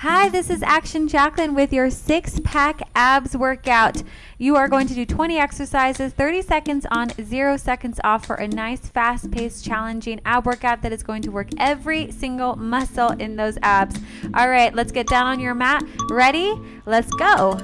Hi, this is Action Jacqueline with your six pack abs workout. You are going to do 20 exercises, 30 seconds on, zero seconds off for a nice, fast paced, challenging ab workout that is going to work every single muscle in those abs. All right, let's get down on your mat. Ready? Let's go.